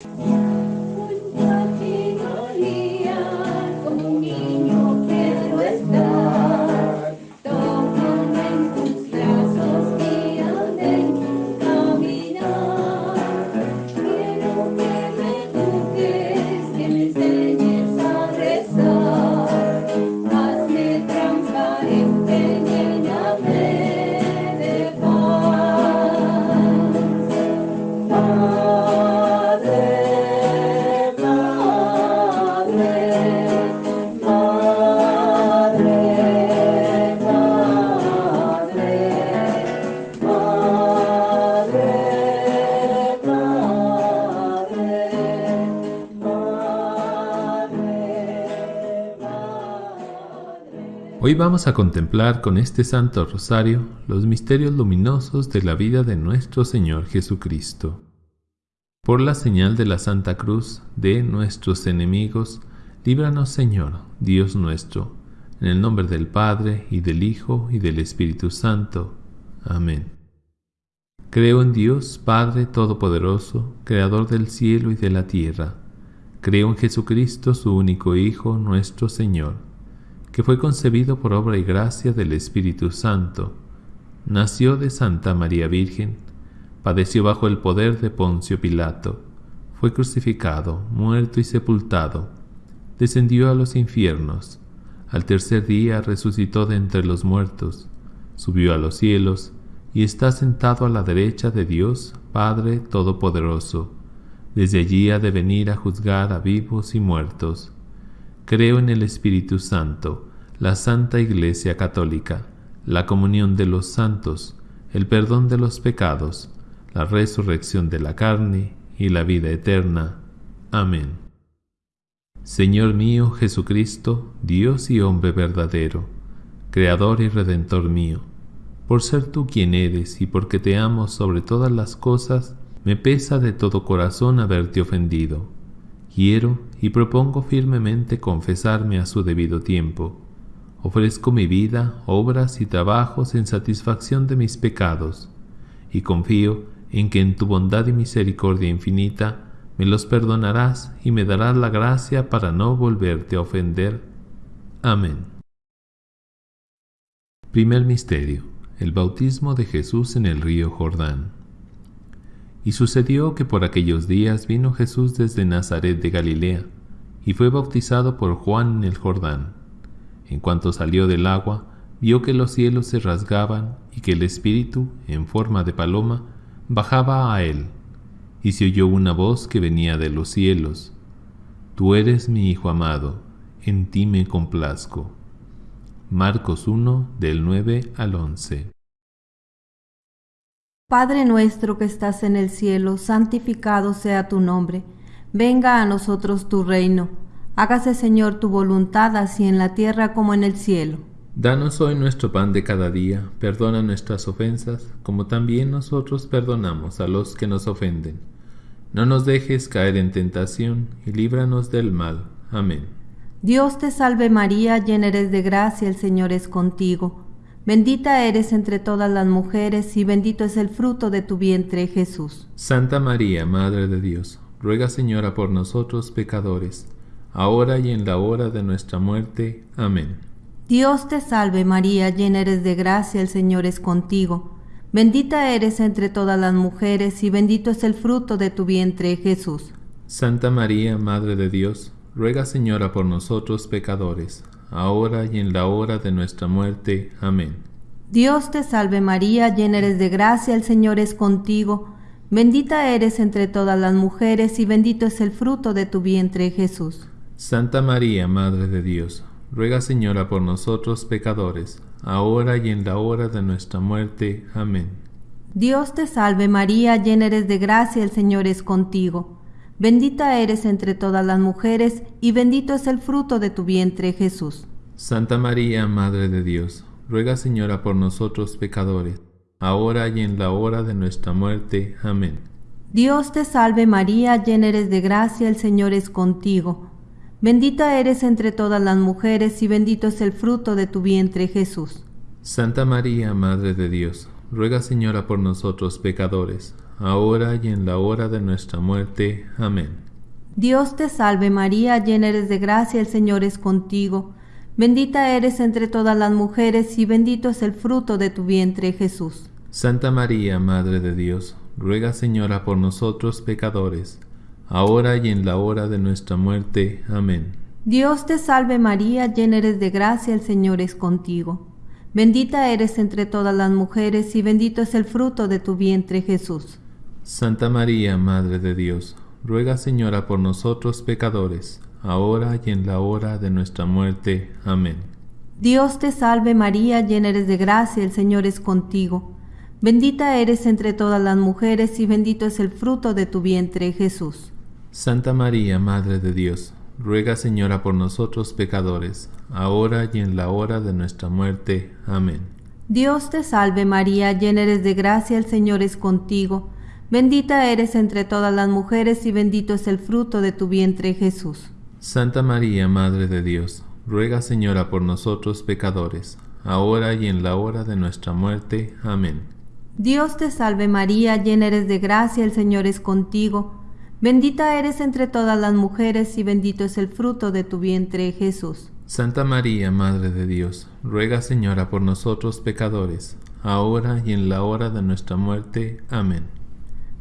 Hoy vamos a contemplar con este Santo Rosario los misterios luminosos de la vida de nuestro Señor Jesucristo. Por la señal de la Santa Cruz de nuestros enemigos, líbranos Señor, Dios nuestro, en el nombre del Padre, y del Hijo, y del Espíritu Santo. Amén. Creo en Dios, Padre Todopoderoso, Creador del cielo y de la tierra. Creo en Jesucristo, su único Hijo, nuestro Señor que fue concebido por obra y gracia del Espíritu Santo, nació de Santa María Virgen, padeció bajo el poder de Poncio Pilato, fue crucificado, muerto y sepultado, descendió a los infiernos, al tercer día resucitó de entre los muertos, subió a los cielos y está sentado a la derecha de Dios Padre Todopoderoso. Desde allí ha de venir a juzgar a vivos y muertos. Creo en el Espíritu Santo, la Santa Iglesia Católica, la comunión de los santos, el perdón de los pecados, la resurrección de la carne y la vida eterna. Amén. Señor mío Jesucristo, Dios y hombre verdadero, Creador y Redentor mío, por ser tú quien eres y porque te amo sobre todas las cosas, me pesa de todo corazón haberte ofendido. Quiero y propongo firmemente confesarme a su debido tiempo Ofrezco mi vida, obras y trabajos en satisfacción de mis pecados, y confío en que en tu bondad y misericordia infinita me los perdonarás y me darás la gracia para no volverte a ofender. Amén. Primer Misterio. El bautismo de Jesús en el río Jordán. Y sucedió que por aquellos días vino Jesús desde Nazaret de Galilea, y fue bautizado por Juan en el Jordán. En cuanto salió del agua, vio que los cielos se rasgaban y que el Espíritu, en forma de paloma, bajaba a él, y se oyó una voz que venía de los cielos. Tú eres mi Hijo amado, en ti me complazco. Marcos 1 del 9 al 11. Padre nuestro que estás en el cielo, santificado sea tu nombre. Venga a nosotros tu reino Hágase, Señor, tu voluntad así en la tierra como en el cielo. Danos hoy nuestro pan de cada día, perdona nuestras ofensas, como también nosotros perdonamos a los que nos ofenden. No nos dejes caer en tentación, y líbranos del mal. Amén. Dios te salve María, llena eres de gracia, el Señor es contigo. Bendita eres entre todas las mujeres, y bendito es el fruto de tu vientre, Jesús. Santa María, Madre de Dios, ruega Señora por nosotros pecadores, ahora y en la hora de nuestra muerte. Amén. Dios te salve María, llena eres de gracia, el Señor es contigo. Bendita eres entre todas las mujeres y bendito es el fruto de tu vientre, Jesús. Santa María, Madre de Dios, ruega Señora por nosotros pecadores, ahora y en la hora de nuestra muerte. Amén. Dios te salve María, llena eres de gracia, el Señor es contigo. Bendita eres entre todas las mujeres y bendito es el fruto de tu vientre, Jesús. Santa María, Madre de Dios, ruega Señora por nosotros pecadores, ahora y en la hora de nuestra muerte. Amén. Dios te salve María, llena eres de gracia, el Señor es contigo. Bendita eres entre todas las mujeres, y bendito es el fruto de tu vientre, Jesús. Santa María, Madre de Dios, ruega Señora por nosotros pecadores, ahora y en la hora de nuestra muerte. Amén. Dios te salve María, llena eres de gracia, el Señor es contigo. Bendita eres entre todas las mujeres y bendito es el fruto de tu vientre Jesús. Santa María, Madre de Dios, ruega Señora por nosotros pecadores, ahora y en la hora de nuestra muerte. Amén. Dios te salve María, llena eres de gracia, el Señor es contigo. Bendita eres entre todas las mujeres y bendito es el fruto de tu vientre Jesús. Santa María, Madre de Dios, ruega Señora por nosotros pecadores, ahora y en la hora de nuestra muerte. Amén. Dios te salve María, llena eres de gracia, el Señor es contigo. Bendita eres entre todas las mujeres y bendito es el fruto de tu vientre Jesús. Santa María, Madre de Dios, ruega Señora por nosotros pecadores, ahora y en la hora de nuestra muerte. Amén. Dios te salve María, llena eres de gracia, el Señor es contigo. Bendita eres entre todas las mujeres y bendito es el fruto de tu vientre Jesús. Santa María, Madre de Dios, ruega Señora por nosotros pecadores, ahora y en la hora de nuestra muerte. Amén. Dios te salve María, llena eres de gracia, el Señor es contigo. Bendita eres entre todas las mujeres y bendito es el fruto de tu vientre Jesús. Santa María, Madre de Dios, ruega Señora por nosotros pecadores, ahora y en la hora de nuestra muerte. Amén. Dios te salve María, llena eres de gracia, el Señor es contigo. Bendita eres entre todas las mujeres y bendito es el fruto de tu vientre Jesús. Santa María, Madre de Dios, ruega Señora por nosotros pecadores, ahora y en la hora de nuestra muerte. Amén.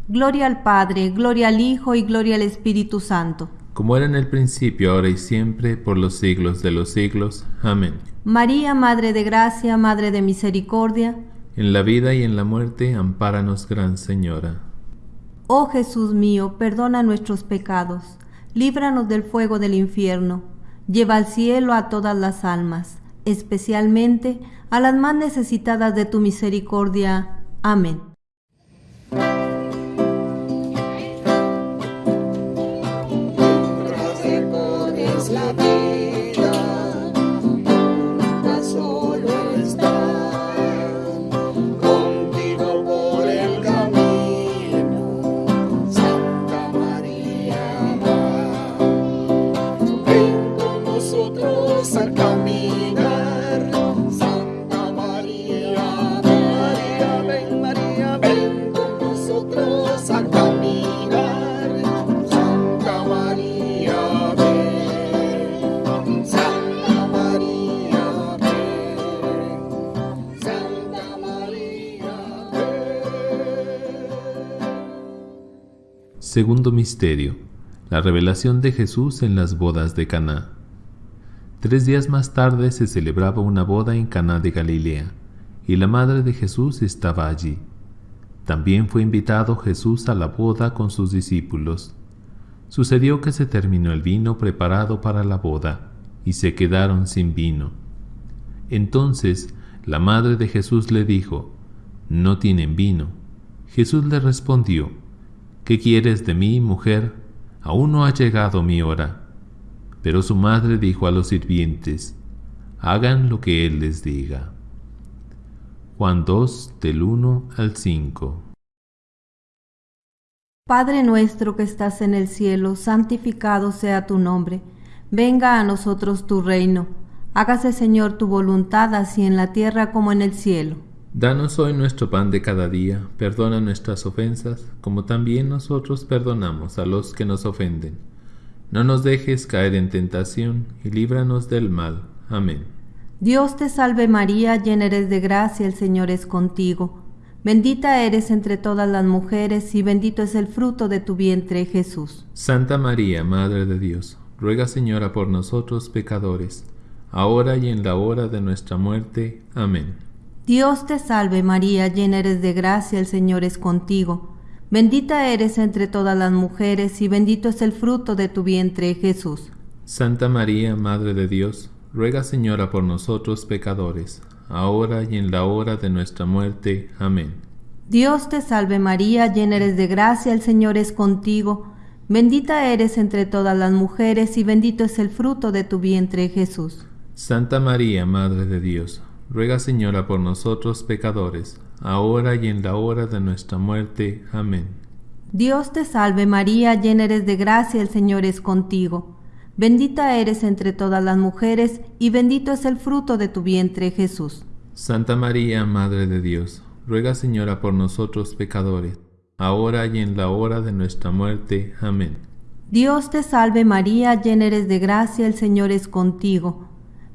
Gloria al Padre, gloria al Hijo y gloria al Espíritu Santo como era en el principio, ahora y siempre, por los siglos de los siglos. Amén. María, Madre de Gracia, Madre de Misericordia, en la vida y en la muerte, ampáranos, Gran Señora. Oh Jesús mío, perdona nuestros pecados, líbranos del fuego del infierno, lleva al cielo a todas las almas, especialmente a las más necesitadas de tu misericordia. Amén. Segundo misterio: la revelación de Jesús en las bodas de Caná. Tres días más tarde se celebraba una boda en Caná de Galilea, y la madre de Jesús estaba allí. También fue invitado Jesús a la boda con sus discípulos. Sucedió que se terminó el vino preparado para la boda, y se quedaron sin vino. Entonces la madre de Jesús le dijo, No tienen vino. Jesús le respondió, ¿Qué quieres de mí, mujer? Aún no ha llegado mi hora. Pero su madre dijo a los sirvientes, hagan lo que él les diga. Juan 2 del 1 al 5 Padre nuestro que estás en el cielo, santificado sea tu nombre. Venga a nosotros tu reino. Hágase Señor tu voluntad así en la tierra como en el cielo. Danos hoy nuestro pan de cada día, perdona nuestras ofensas, como también nosotros perdonamos a los que nos ofenden. No nos dejes caer en tentación, y líbranos del mal. Amén. Dios te salve María, llena eres de gracia, el Señor es contigo. Bendita eres entre todas las mujeres, y bendito es el fruto de tu vientre, Jesús. Santa María, Madre de Dios, ruega Señora por nosotros pecadores, ahora y en la hora de nuestra muerte. Amén. Dios te salve María, llena eres de gracia, el Señor es contigo. Bendita eres entre todas las mujeres y bendito es el fruto de tu vientre, Jesús. Santa María, Madre de Dios, ruega Señora por nosotros pecadores, ahora y en la hora de nuestra muerte. Amén. Dios te salve María, llena eres de gracia, el Señor es contigo. Bendita eres entre todas las mujeres y bendito es el fruto de tu vientre, Jesús. Santa María, Madre de Dios, ruega Señora por nosotros pecadores, ahora y en la hora de nuestra muerte. Amén. Dios te salve María, llena eres de gracia, el Señor es contigo. Bendita eres entre todas las mujeres, y bendito es el fruto de tu vientre, Jesús. Santa María, Madre de Dios, ruega Señora por nosotros pecadores, ahora y en la hora de nuestra muerte. Amén. Dios te salve María, llena eres de gracia, el Señor es contigo.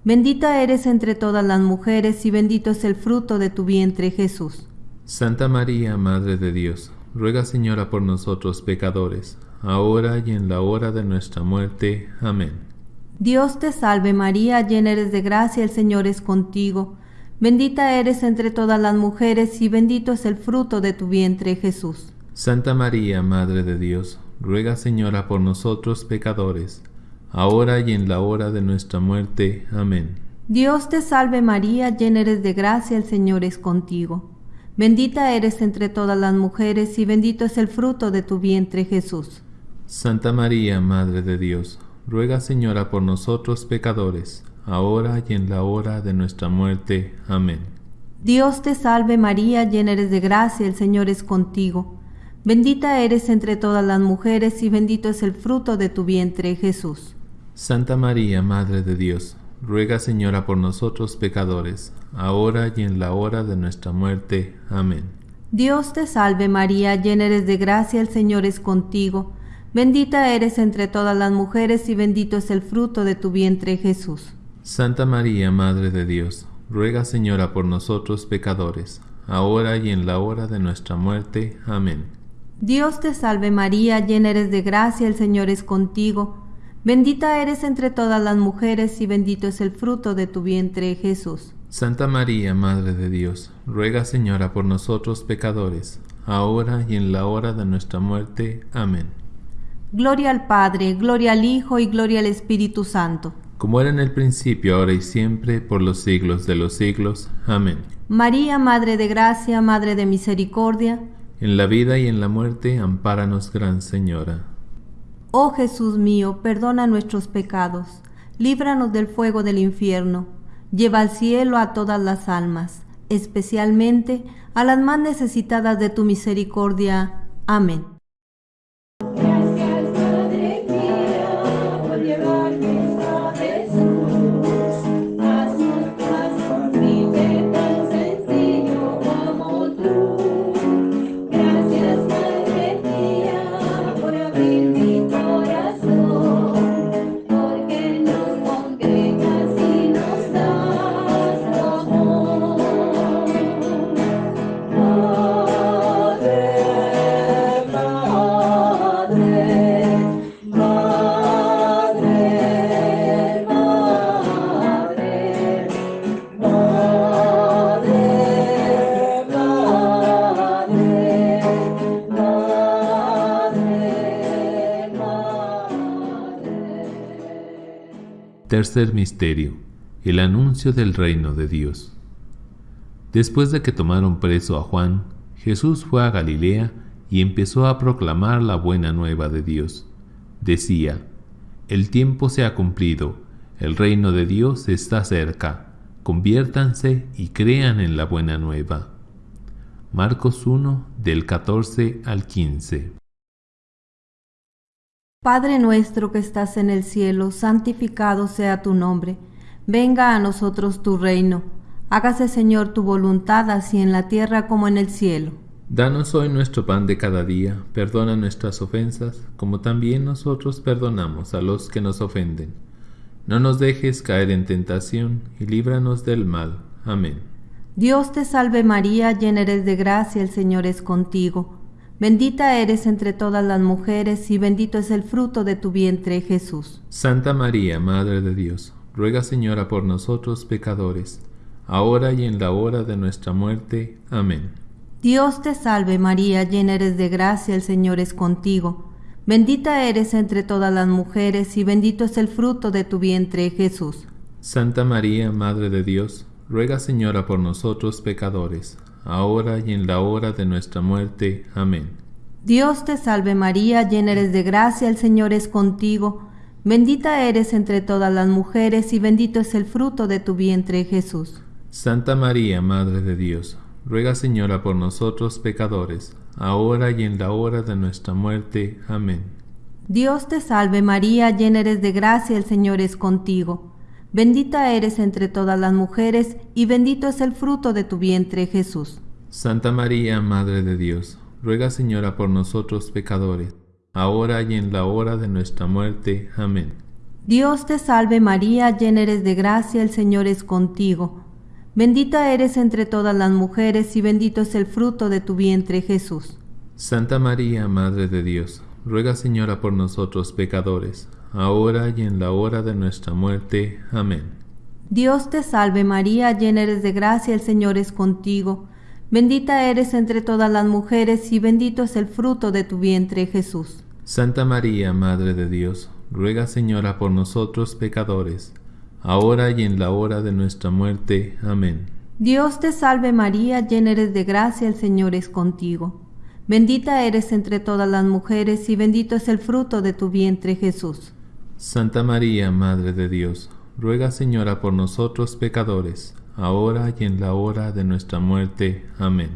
Bendita eres entre todas las mujeres y bendito es el fruto de tu vientre Jesús. Santa María, Madre de Dios, ruega Señora por nosotros pecadores, ahora y en la hora de nuestra muerte. Amén. Dios te salve María, llena eres de gracia, el Señor es contigo. Bendita eres entre todas las mujeres y bendito es el fruto de tu vientre Jesús. Santa María, Madre de Dios, ruega Señora por nosotros pecadores, ahora y en la hora de nuestra muerte. Amén. Dios te salve María, llena eres de gracia, el Señor es contigo. Bendita eres entre todas las mujeres y bendito es el fruto de tu vientre Jesús. Santa María, Madre de Dios, ruega Señora por nosotros pecadores, ahora y en la hora de nuestra muerte. Amén. Dios te salve María, llena eres de gracia, el Señor es contigo. Bendita eres entre todas las mujeres y bendito es el fruto de tu vientre Jesús. Santa María, Madre de Dios, ruega Señora por nosotros pecadores, ahora y en la hora de nuestra muerte. Amén. Dios te salve María, llena eres de gracia, el Señor es contigo. Bendita eres entre todas las mujeres y bendito es el fruto de tu vientre Jesús. Santa María, Madre de Dios, ruega Señora por nosotros pecadores, ahora y en la hora de nuestra muerte. Amén. Dios te salve María, llena eres de gracia, el Señor es contigo. Bendita eres entre todas las mujeres y bendito es el fruto de tu vientre Jesús. Santa María, Madre de Dios, ruega Señora por nosotros pecadores, ahora y en la hora de nuestra muerte. Amén. Gloria al Padre, gloria al Hijo y gloria al Espíritu Santo. Como era en el principio, ahora y siempre, por los siglos de los siglos. Amén. María, Madre de Gracia, Madre de Misericordia, en la vida y en la muerte, ampáranos, Gran Señora. Oh Jesús mío, perdona nuestros pecados, líbranos del fuego del infierno, lleva al cielo a todas las almas, especialmente a las más necesitadas de tu misericordia. Amén. Tercer misterio. El anuncio del reino de Dios. Después de que tomaron preso a Juan, Jesús fue a Galilea y empezó a proclamar la buena nueva de Dios. Decía, El tiempo se ha cumplido, el reino de Dios está cerca, conviértanse y crean en la buena nueva. Marcos 1 del 14 al 15. Padre nuestro que estás en el cielo, santificado sea tu nombre. Venga a nosotros tu reino. Hágase, Señor, tu voluntad, así en la tierra como en el cielo. Danos hoy nuestro pan de cada día, perdona nuestras ofensas, como también nosotros perdonamos a los que nos ofenden. No nos dejes caer en tentación, y líbranos del mal. Amén. Dios te salve María, llena eres de gracia, el Señor es contigo. Bendita eres entre todas las mujeres y bendito es el fruto de tu vientre, Jesús. Santa María, Madre de Dios, ruega Señora por nosotros pecadores, ahora y en la hora de nuestra muerte. Amén. Dios te salve María, llena eres de gracia, el Señor es contigo. Bendita eres entre todas las mujeres y bendito es el fruto de tu vientre, Jesús. Santa María, Madre de Dios, ruega Señora por nosotros pecadores, ahora y en la hora de nuestra muerte. Amén. Dios te salve María, llena eres de gracia, el Señor es contigo, bendita eres entre todas las mujeres y bendito es el fruto de tu vientre Jesús. Santa María, Madre de Dios, ruega Señora por nosotros pecadores, ahora y en la hora de nuestra muerte. Amén. Dios te salve María, llena eres de gracia, el Señor es contigo. Bendita eres entre todas las mujeres, y bendito es el fruto de tu vientre, Jesús. Santa María, Madre de Dios, ruega Señora por nosotros pecadores, ahora y en la hora de nuestra muerte. Amén. Dios te salve María, llena eres de gracia, el Señor es contigo. Bendita eres entre todas las mujeres y bendito es el fruto de tu vientre Jesús. Santa María, Madre de Dios, ruega Señora por nosotros pecadores, ahora y en la hora de nuestra muerte. Amén. Dios te salve María, llena eres de gracia, el Señor es contigo. Bendita eres entre todas las mujeres y bendito es el fruto de tu vientre Jesús. Santa María, Madre de Dios, ruega Señora por nosotros pecadores, ahora y en la hora de nuestra muerte. Amén. Dios te salve María, llena eres de gracia, el Señor es contigo. Bendita eres entre todas las mujeres y bendito es el fruto de tu vientre Jesús. Santa María, Madre de Dios, ruega Señora por nosotros pecadores, ahora y en la hora de nuestra muerte. Amén.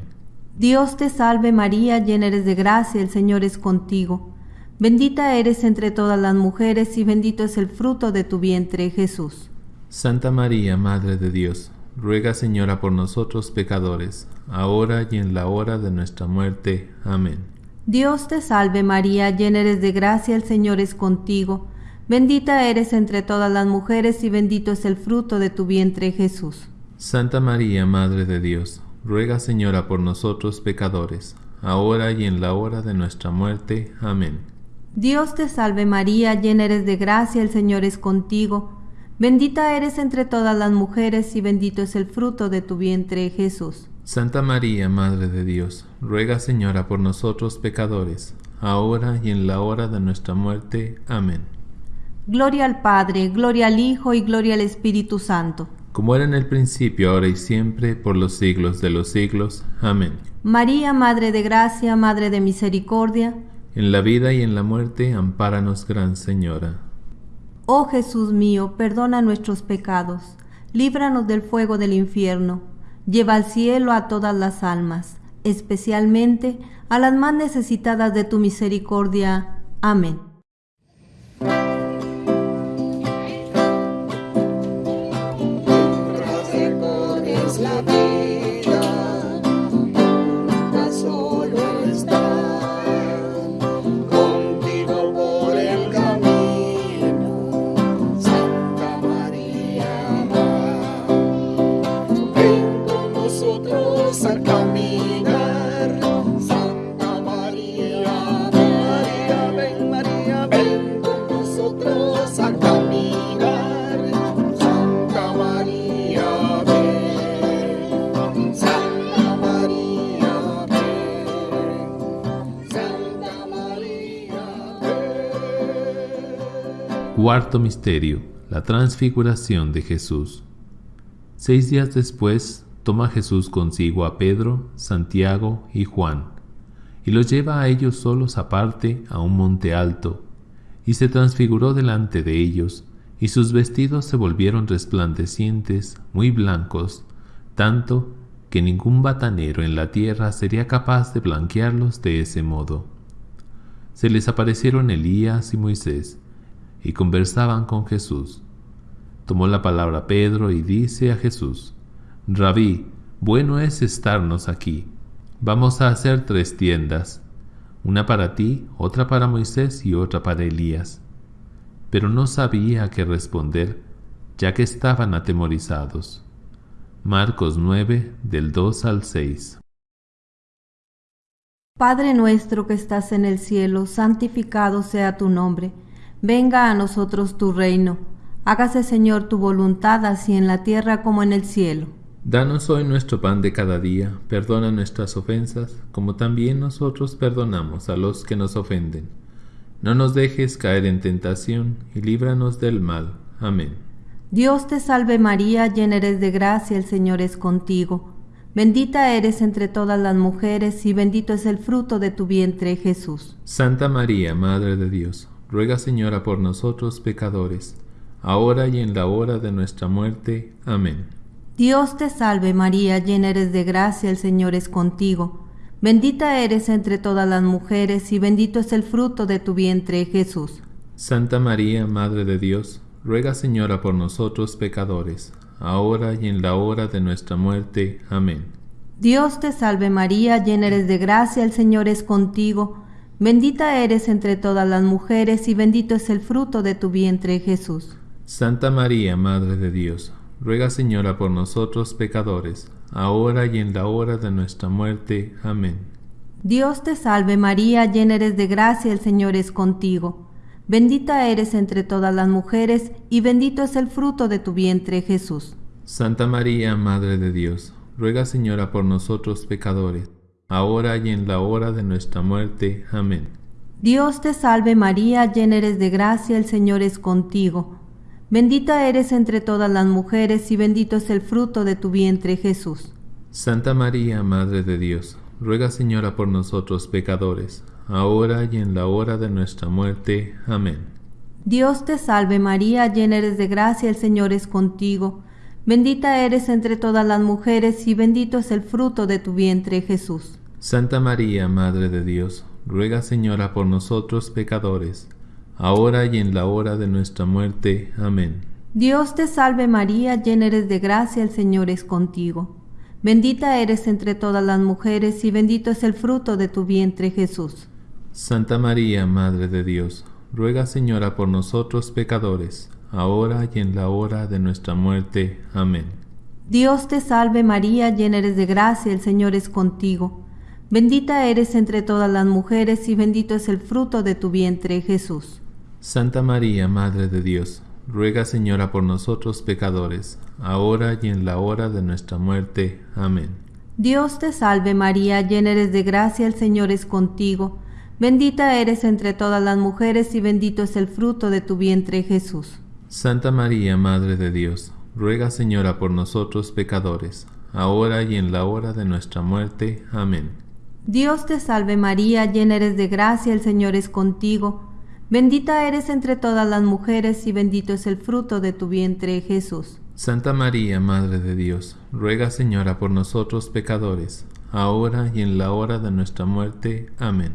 Dios te salve María, llena eres de gracia, el Señor es contigo. Bendita eres entre todas las mujeres y bendito es el fruto de tu vientre, Jesús. Santa María, Madre de Dios, ruega Señora por nosotros pecadores, ahora y en la hora de nuestra muerte. Amén. Dios te salve María, llena eres de gracia, el Señor es contigo. Bendita eres entre todas las mujeres y bendito es el fruto de tu vientre, Jesús. Santa María, Madre de Dios, ruega Señora por nosotros pecadores, ahora y en la hora de nuestra muerte. Amén. Dios te salve María, llena eres de gracia, el Señor es contigo. Bendita eres entre todas las mujeres y bendito es el fruto de tu vientre, Jesús. Santa María, Madre de Dios, ruega Señora por nosotros pecadores, ahora y en la hora de nuestra muerte. Amén. Gloria al Padre, gloria al Hijo y gloria al Espíritu Santo como era en el principio, ahora y siempre, por los siglos de los siglos. Amén. María, Madre de Gracia, Madre de Misericordia, en la vida y en la muerte, ampáranos, Gran Señora. Oh Jesús mío, perdona nuestros pecados, líbranos del fuego del infierno, lleva al cielo a todas las almas, especialmente a las más necesitadas de tu misericordia. Amén. Cuarto Misterio. La Transfiguración de Jesús. Seis días después, toma Jesús consigo a Pedro, Santiago y Juan, y los lleva a ellos solos aparte a un monte alto, y se transfiguró delante de ellos, y sus vestidos se volvieron resplandecientes, muy blancos, tanto que ningún batanero en la tierra sería capaz de blanquearlos de ese modo. Se les aparecieron Elías y Moisés, y conversaban con Jesús. Tomó la palabra Pedro y dice a Jesús, Rabí, bueno es estarnos aquí. Vamos a hacer tres tiendas, una para ti, otra para Moisés y otra para Elías. Pero no sabía qué responder, ya que estaban atemorizados. Marcos 9, del 2 al 6. Padre nuestro que estás en el cielo, santificado sea tu nombre Venga a nosotros tu reino. Hágase, Señor, tu voluntad, así en la tierra como en el cielo. Danos hoy nuestro pan de cada día, perdona nuestras ofensas, como también nosotros perdonamos a los que nos ofenden. No nos dejes caer en tentación, y líbranos del mal. Amén. Dios te salve María, llena eres de gracia, el Señor es contigo. Bendita eres entre todas las mujeres, y bendito es el fruto de tu vientre, Jesús. Santa María, Madre de Dios, ruega Señora por nosotros pecadores, ahora y en la hora de nuestra muerte. Amén. Dios te salve María, llena eres de gracia, el Señor es contigo. Bendita eres entre todas las mujeres y bendito es el fruto de tu vientre, Jesús. Santa María, Madre de Dios, ruega Señora por nosotros pecadores, ahora y en la hora de nuestra muerte. Amén. Dios te salve María, llena eres de gracia, el Señor es contigo. Bendita eres entre todas las mujeres y bendito es el fruto de tu vientre Jesús. Santa María, Madre de Dios, ruega Señora por nosotros pecadores, ahora y en la hora de nuestra muerte. Amén. Dios te salve María, llena eres de gracia, el Señor es contigo. Bendita eres entre todas las mujeres y bendito es el fruto de tu vientre Jesús. Santa María, Madre de Dios, ruega Señora por nosotros pecadores ahora y en la hora de nuestra muerte. Amén. Dios te salve María, llena eres de gracia, el Señor es contigo. Bendita eres entre todas las mujeres y bendito es el fruto de tu vientre Jesús. Santa María, Madre de Dios, ruega Señora por nosotros pecadores, ahora y en la hora de nuestra muerte. Amén. Dios te salve María, llena eres de gracia, el Señor es contigo. Bendita eres entre todas las mujeres y bendito es el fruto de tu vientre Jesús. Santa María, Madre de Dios, ruega Señora por nosotros pecadores, ahora y en la hora de nuestra muerte. Amén. Dios te salve María, llena eres de gracia, el Señor es contigo. Bendita eres entre todas las mujeres y bendito es el fruto de tu vientre Jesús. Santa María, Madre de Dios, ruega Señora por nosotros pecadores, ahora y en la hora de nuestra muerte. Amén. Dios te salve María, llena eres de gracia, el Señor es contigo. Bendita eres entre todas las mujeres y bendito es el fruto de tu vientre, Jesús. Santa María, Madre de Dios, ruega Señora por nosotros pecadores, ahora y en la hora de nuestra muerte. Amén. Dios te salve María, llena eres de gracia, el Señor es contigo. Bendita eres entre todas las mujeres y bendito es el fruto de tu vientre, Jesús. Santa María, Madre de Dios, ruega Señora por nosotros pecadores, ahora y en la hora de nuestra muerte. Amén. Dios te salve María, llena eres de gracia, el Señor es contigo. Bendita eres entre todas las mujeres y bendito es el fruto de tu vientre, Jesús. Santa María, Madre de Dios, ruega Señora por nosotros pecadores, ahora y en la hora de nuestra muerte. Amén.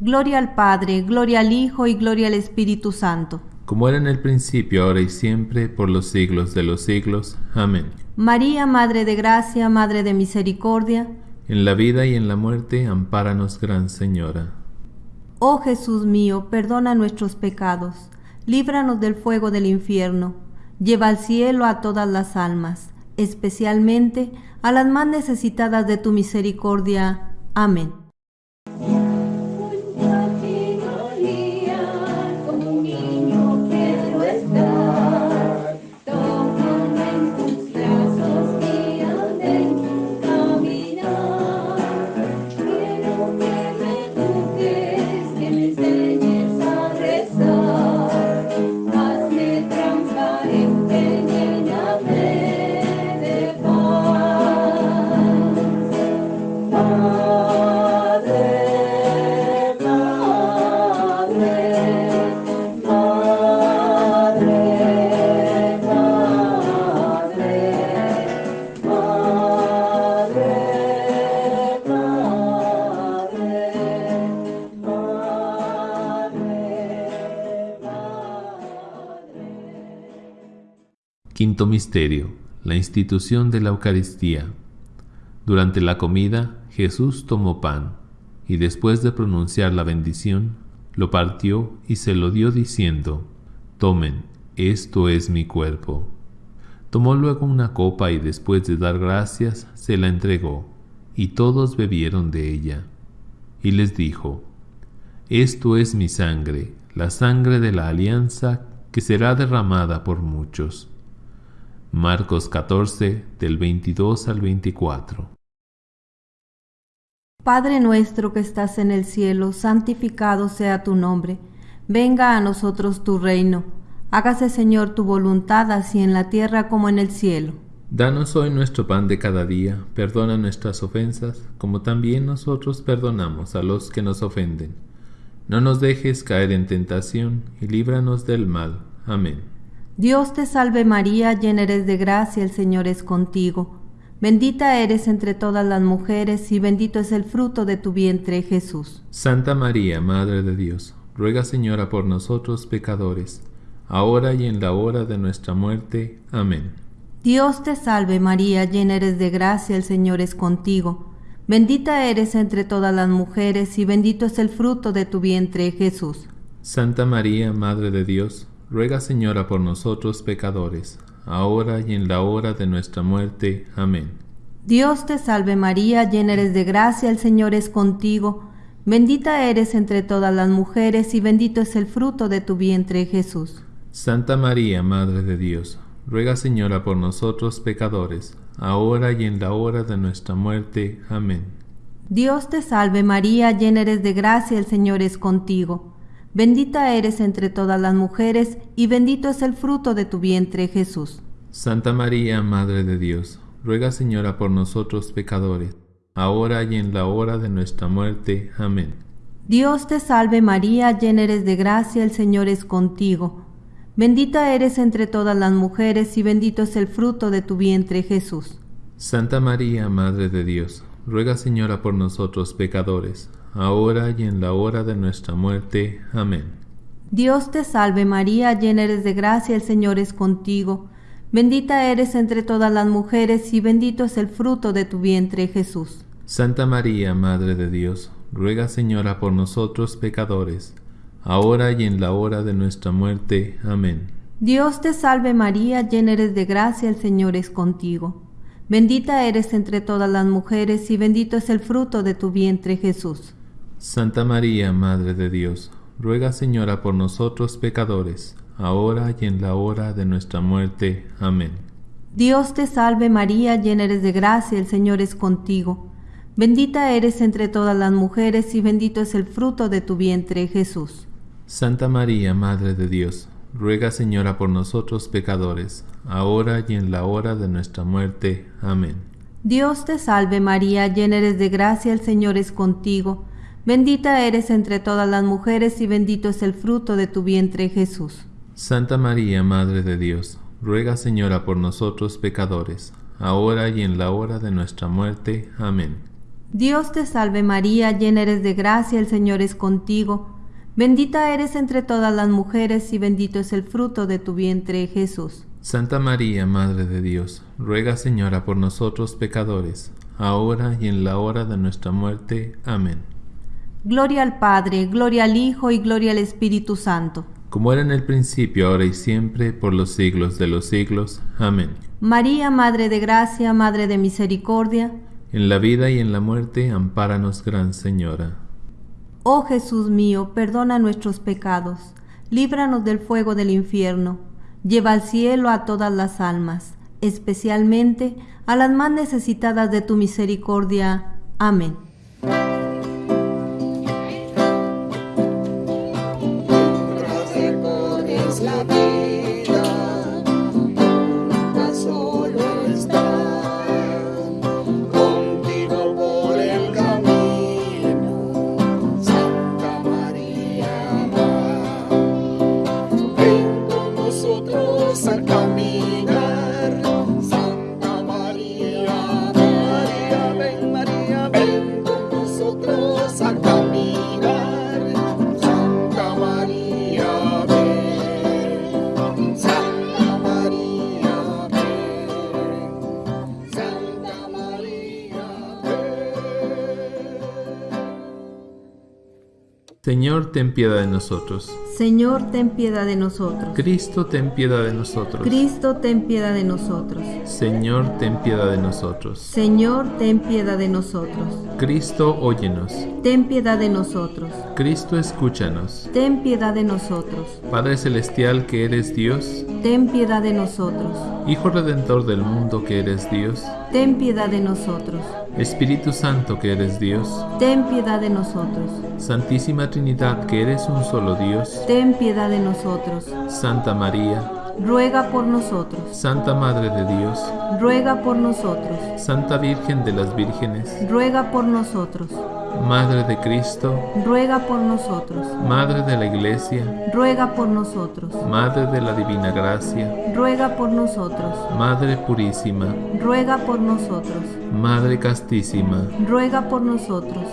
Gloria al Padre, gloria al Hijo y gloria al Espíritu Santo como era en el principio, ahora y siempre, por los siglos de los siglos. Amén. María, Madre de Gracia, Madre de Misericordia, en la vida y en la muerte, ampáranos, Gran Señora. Oh Jesús mío, perdona nuestros pecados, líbranos del fuego del infierno, lleva al cielo a todas las almas, especialmente a las más necesitadas de tu misericordia. Amén. Misterio. La institución de la Eucaristía. Durante la comida, Jesús tomó pan, y después de pronunciar la bendición, lo partió y se lo dio diciendo, Tomen, esto es mi cuerpo. Tomó luego una copa y después de dar gracias, se la entregó, y todos bebieron de ella. Y les dijo, Esto es mi sangre, la sangre de la alianza que será derramada por muchos Marcos 14 del 22 al 24. Padre nuestro que estás en el cielo, santificado sea tu nombre. Venga a nosotros tu reino. Hágase Señor tu voluntad así en la tierra como en el cielo. Danos hoy nuestro pan de cada día, perdona nuestras ofensas, como también nosotros perdonamos a los que nos ofenden. No nos dejes caer en tentación y líbranos del mal. Amén. Dios te salve María, llena eres de gracia, el Señor es contigo. Bendita eres entre todas las mujeres y bendito es el fruto de tu vientre Jesús. Santa María, Madre de Dios, ruega Señora por nosotros pecadores, ahora y en la hora de nuestra muerte. Amén. Dios te salve María, llena eres de gracia, el Señor es contigo. Bendita eres entre todas las mujeres y bendito es el fruto de tu vientre, Jesús. Santa María, Madre de Dios, ruega Señora por nosotros pecadores, ahora y en la hora de nuestra muerte. Amén. Dios te salve María, llena eres de gracia, el Señor es contigo. Bendita eres entre todas las mujeres y bendito es el fruto de tu vientre, Jesús. Santa María, Madre de Dios, ruega Señora por nosotros pecadores, ahora y en la hora de nuestra muerte. Amén. Dios te salve María, llena eres de gracia, el Señor es contigo. Bendita eres entre todas las mujeres, y bendito es el fruto de tu vientre, Jesús. Santa María, Madre de Dios, ruega Señora por nosotros pecadores, ahora y en la hora de nuestra muerte. Amén. Dios te salve María, llena eres de gracia, el Señor es contigo. Bendita eres entre todas las mujeres, y bendito es el fruto de tu vientre, Jesús. Santa María, Madre de Dios, ruega Señora por nosotros pecadores, ahora y en la hora de nuestra muerte. Amén. Dios te salve María, llena eres de gracia, el Señor es contigo. Bendita eres entre todas las mujeres y bendito es el fruto de tu vientre, Jesús. Santa María, Madre de Dios, ruega Señora por nosotros pecadores, ahora y en la hora de nuestra muerte. Amén. Dios te salve María, llena eres de gracia, el Señor es contigo. Bendita eres entre todas las mujeres y bendito es el fruto de tu vientre, Jesús. Santa María, Madre de Dios, ruega Señora por nosotros pecadores, ahora y en la hora de nuestra muerte. Amén. Dios te salve María, llena eres de gracia, el Señor es contigo. Bendita eres entre todas las mujeres y bendito es el fruto de tu vientre, Jesús. Santa María, Madre de Dios, ruega Señora por nosotros pecadores, ahora y en la hora de nuestra muerte. Amén. Dios te salve María, llena eres de gracia, el Señor es contigo. Bendita eres entre todas las mujeres y bendito es el fruto de tu vientre Jesús. Santa María, Madre de Dios, ruega Señora por nosotros pecadores, ahora y en la hora de nuestra muerte. Amén. Dios te salve María, llena eres de gracia, el Señor es contigo. Bendita eres entre todas las mujeres y bendito es el fruto de tu vientre Jesús. Santa María, Madre de Dios, ruega Señora por nosotros pecadores, ahora y en la hora de nuestra muerte. Amén. Gloria al Padre, gloria al Hijo y gloria al Espíritu Santo. Como era en el principio, ahora y siempre, por los siglos de los siglos. Amén. María, Madre de Gracia, Madre de Misericordia. En la vida y en la muerte, ampáranos, Gran Señora. Oh Jesús mío, perdona nuestros pecados, líbranos del fuego del infierno, lleva al cielo a todas las almas, especialmente a las más necesitadas de tu misericordia. Amén. Señor, ten piedad de nosotros. Señor, ten piedad de nosotros. Cristo, ten piedad de nosotros. Cristo, ten piedad de nosotros. Señor, ten piedad de nosotros. Señor, ten piedad de nosotros. Cristo, óyenos. Ten piedad de nosotros. Cristo, escúchanos. Ten piedad de nosotros. Padre Celestial, que eres Dios. Ten piedad de nosotros. Hijo Redentor del mundo, que eres Dios. Ten piedad de nosotros. Espíritu Santo, que eres Dios. Ten piedad de nosotros. Santísima Trinidad, que eres un solo Dios. Ten piedad de nosotros. Santa María. Ruega por nosotros. Santa Madre de Dios. Ruega por nosotros. Santa Virgen de las Vírgenes. Ruega por nosotros. Madre de Cristo. Ruega por nosotros. Madre de la Iglesia. Ruega por nosotros. Madre de la Divina Gracia. Ruega por nosotros. Madre Purísima. Ruega por nosotros. Madre Castísima. Ruega por nosotros.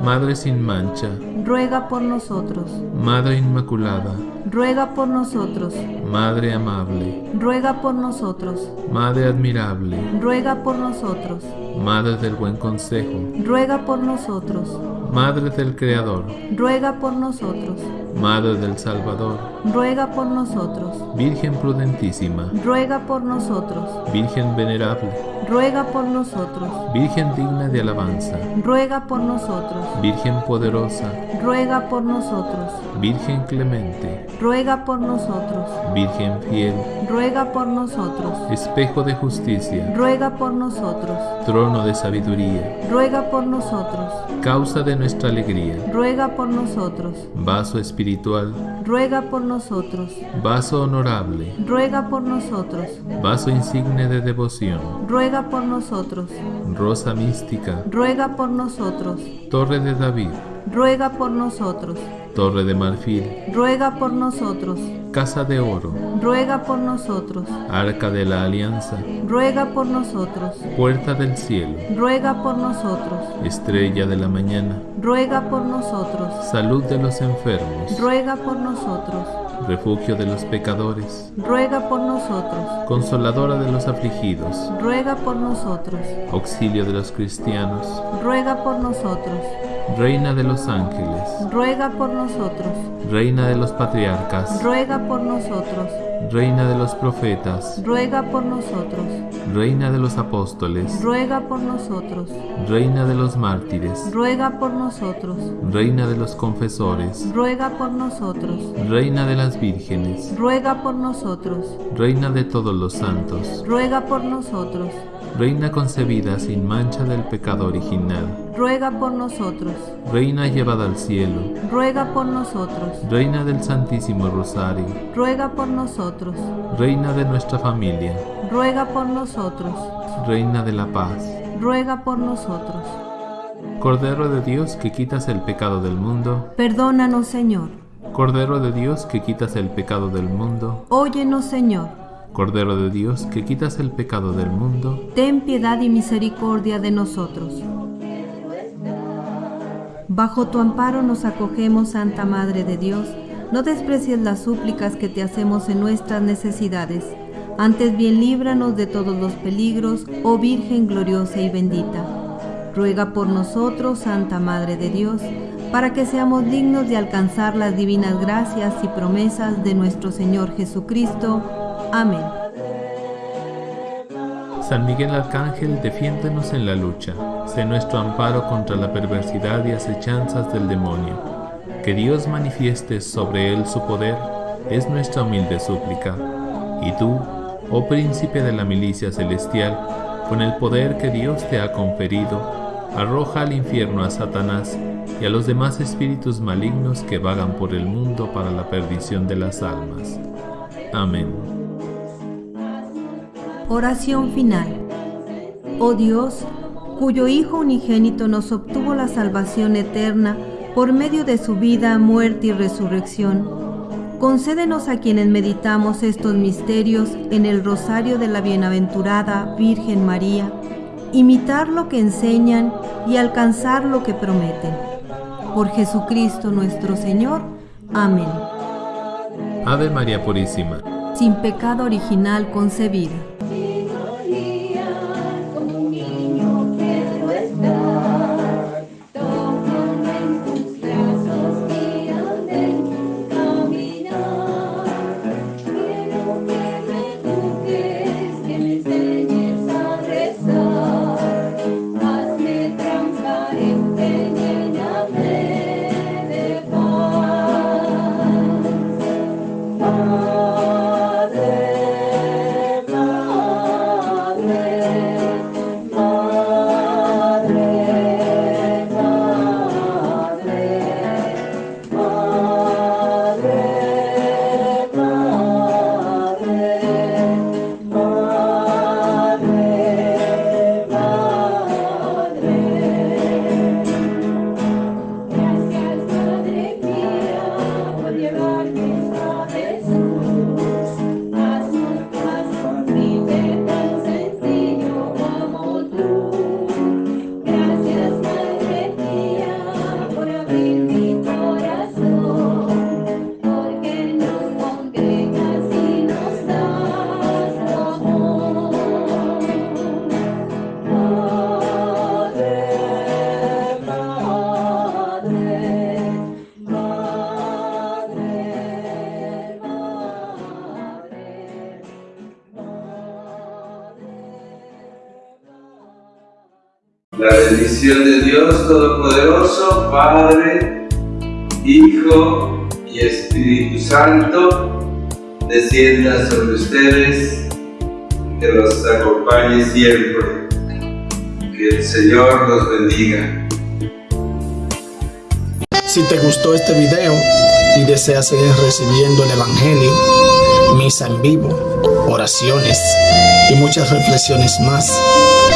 Madre sin mancha, ruega por nosotros. Madre Inmaculada, ruega por nosotros. Madre amable, ruega por nosotros. Madre admirable, ruega por nosotros. Madre del buen consejo, ruega por nosotros. Madre del Creador, ruega por nosotros. Madre del Salvador, ruega por nosotros. Virgen prudentísima, ruega por nosotros. Virgen venerable, ruega por nosotros. Virgen digna de alabanza, ruega por nosotros. Virgen poderosa, ruega por nosotros. Virgen clemente, ruega por nosotros. Virgen fiel, ruega por nosotros. Espejo de justicia, ruega por nosotros. Trono de sabiduría, ruega por nosotros. Causa de nuestra alegría, ruega por nosotros. Vaso espiritual, ruega por nosotros. Vaso honorable, ruega por nosotros. Vaso insigne de devoción, ruega por nosotros. Rosa mística, ruega por nosotros. Torre de David, ruega por nosotros. Torre de marfil, ruega por nosotros. Casa de oro, ruega por nosotros. Arca de la alianza, ruega por nosotros. Puerta del cielo, ruega por nosotros. Estrella de la mañana, ruega por nosotros. Salud de los enfermos, ruega por nosotros. Refugio de los pecadores, ruega por nosotros. Consoladora de los afligidos, ruega por nosotros. Auxilio de los cristianos, ruega por nosotros. Reina de los ángeles, ruega por nosotros. Reina de los patriarcas, ruega por nosotros. Reina de los profetas, ruega por nosotros. Reina de los apóstoles, ruega por nosotros. Reina de los mártires, ruega por nosotros. Reina de los confesores, ruega por nosotros. Reina de las vírgenes, ruega por nosotros. Reina de todos los santos, ruega por nosotros. Reina concebida sin mancha del pecado original, ruega por nosotros. Reina llevada al cielo, ruega por nosotros. Reina del Santísimo Rosario, ruega por nosotros. Reina de nuestra familia, ruega por nosotros. Reina de la paz, ruega por nosotros. Cordero de Dios que quitas el pecado del mundo, perdónanos Señor. Cordero de Dios que quitas el pecado del mundo, óyenos Señor. Cordero de Dios, que quitas el pecado del mundo, ten piedad y misericordia de nosotros. Bajo tu amparo nos acogemos, Santa Madre de Dios. No desprecies las súplicas que te hacemos en nuestras necesidades. Antes bien líbranos de todos los peligros, oh Virgen gloriosa y bendita. Ruega por nosotros, Santa Madre de Dios, para que seamos dignos de alcanzar las divinas gracias y promesas de nuestro Señor Jesucristo. Amén. San Miguel Arcángel, defiéndenos en la lucha, sé nuestro amparo contra la perversidad y acechanzas del demonio. Que Dios manifieste sobre él su poder, es nuestra humilde súplica. Y tú, oh príncipe de la milicia celestial, con el poder que Dios te ha conferido, arroja al infierno a Satanás y a los demás espíritus malignos que vagan por el mundo para la perdición de las almas. Amén. Oración final. Oh Dios, cuyo Hijo unigénito nos obtuvo la salvación eterna por medio de su vida, muerte y resurrección, concédenos a quienes meditamos estos misterios en el rosario de la bienaventurada Virgen María, imitar lo que enseñan y alcanzar lo que prometen. Por Jesucristo nuestro Señor. Amén. Ave María Purísima. Sin pecado original concebida. Bendición de Dios Todopoderoso, Padre, Hijo y Espíritu Santo, descienda sobre ustedes, que los acompañe siempre. Que el Señor los bendiga. Si te gustó este video y deseas seguir recibiendo el Evangelio, misa en vivo, oraciones y muchas reflexiones más,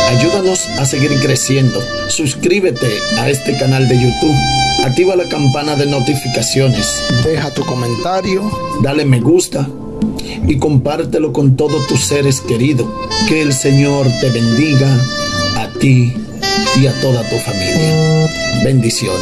ayúdanos a seguir creciendo. Suscríbete a este canal de YouTube. Activa la campana de notificaciones. Deja tu comentario, dale me gusta y compártelo con todos tus seres queridos. Que el Señor te bendiga a ti y a toda tu familia. Bendiciones.